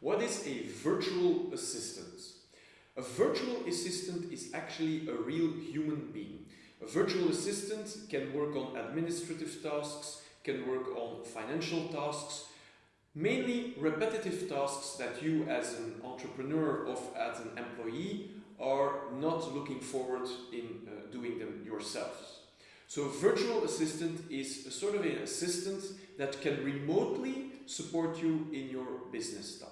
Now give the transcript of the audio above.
What is a virtual assistant? A virtual assistant is actually a real human being. A virtual assistant can work on administrative tasks, can work on financial tasks, mainly repetitive tasks that you as an entrepreneur or as an employee are not looking forward in uh, doing them yourselves. So a virtual assistant is a sort of an assistant that can remotely support you in your business tasks.